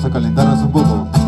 vamos a calentarnos un poco.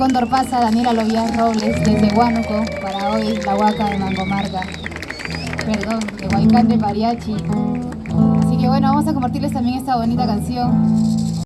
Cóndor pasa, Daniela Lovías Robles, desde Huánuco, para hoy, la Huaca de Mangomarca. Perdón, de Huaycán de Pariachi. Así que bueno, vamos a compartirles también esta bonita canción